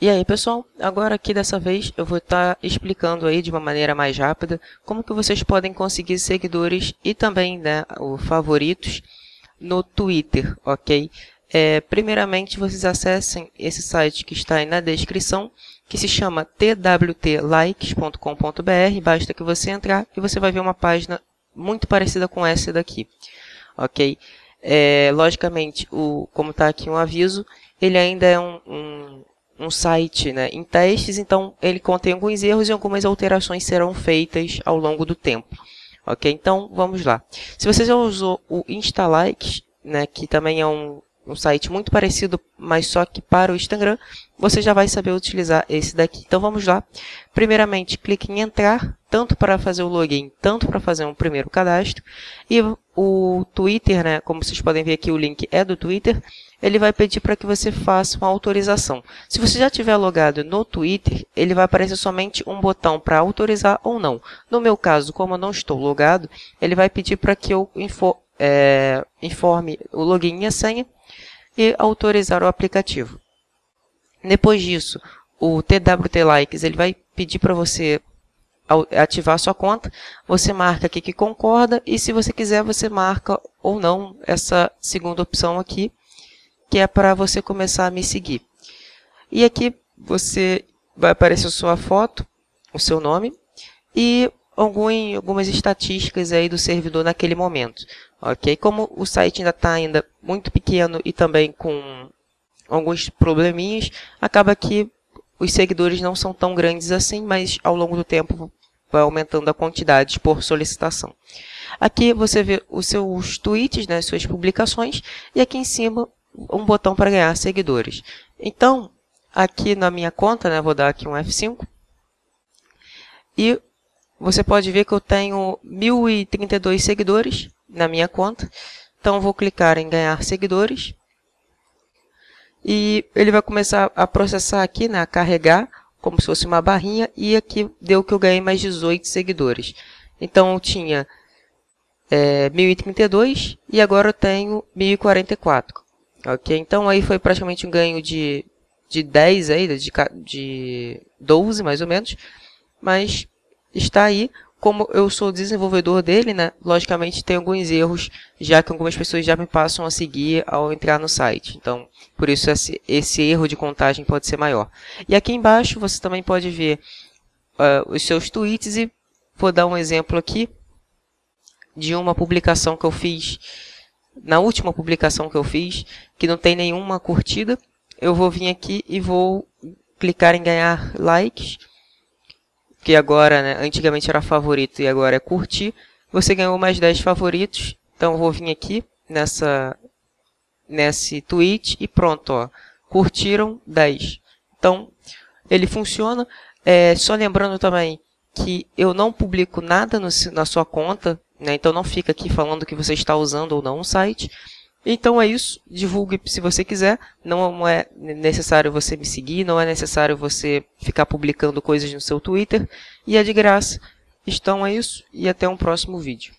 E aí pessoal, agora aqui dessa vez eu vou estar tá explicando aí de uma maneira mais rápida como que vocês podem conseguir seguidores e também né, os favoritos no Twitter, ok? É, primeiramente vocês acessem esse site que está aí na descrição, que se chama twtlikes.com.br, basta que você entrar e você vai ver uma página muito parecida com essa daqui, ok? É, logicamente, o, como está aqui um aviso, ele ainda é um, um um site né, em testes, então ele contém alguns erros e algumas alterações serão feitas ao longo do tempo. Ok? Então, vamos lá. Se você já usou o InstaLikes, né, que também é um, um site muito parecido, mas só que para o Instagram, você já vai saber utilizar esse daqui. Então, vamos lá. Primeiramente, clique em entrar, tanto para fazer o login, tanto para fazer um primeiro cadastro. E o Twitter, né, como vocês podem ver aqui, o link é do Twitter ele vai pedir para que você faça uma autorização. Se você já tiver logado no Twitter, ele vai aparecer somente um botão para autorizar ou não. No meu caso, como eu não estou logado, ele vai pedir para que eu é, informe o login e a senha e autorizar o aplicativo. Depois disso, o TWT Likes ele vai pedir para você ativar sua conta, você marca aqui que concorda e se você quiser você marca ou não essa segunda opção aqui que é para você começar a me seguir. E aqui você vai aparecer a sua foto, o seu nome e algum, algumas estatísticas aí do servidor naquele momento. Ok? Como o site ainda está ainda muito pequeno e também com alguns probleminhas, acaba que os seguidores não são tão grandes assim, mas ao longo do tempo vai aumentando a quantidade por solicitação. Aqui você vê os seus tweets, né, suas publicações, e aqui em cima um botão para ganhar seguidores. Então, aqui na minha conta, né, vou dar aqui um F5, e você pode ver que eu tenho 1.032 seguidores na minha conta. Então, vou clicar em ganhar seguidores. E ele vai começar a processar aqui, né, a carregar, como se fosse uma barrinha. E aqui deu que eu ganhei mais 18 seguidores. Então, eu tinha é, 1.032 e agora eu tenho 1.044. Ok? Então aí foi praticamente um ganho de, de 10 aí, de, de 12 mais ou menos. Mas está aí. Como eu sou desenvolvedor dele, né, logicamente tem alguns erros, já que algumas pessoas já me passam a seguir ao entrar no site. Então, por isso esse, esse erro de contagem pode ser maior. E aqui embaixo você também pode ver uh, os seus tweets e vou dar um exemplo aqui de uma publicação que eu fiz na última publicação que eu fiz, que não tem nenhuma curtida, eu vou vir aqui e vou clicar em ganhar likes, que agora, né, antigamente era favorito e agora é curtir. Você ganhou mais 10 favoritos, então eu vou vir aqui nessa, nesse tweet e pronto, ó, curtiram 10. Então, ele funciona. É, só lembrando também que eu não publico nada no, na sua conta, né? Então não fica aqui falando que você está usando ou não um site. Então é isso, divulgue se você quiser, não é necessário você me seguir, não é necessário você ficar publicando coisas no seu Twitter, e é de graça. Então é isso, e até um próximo vídeo.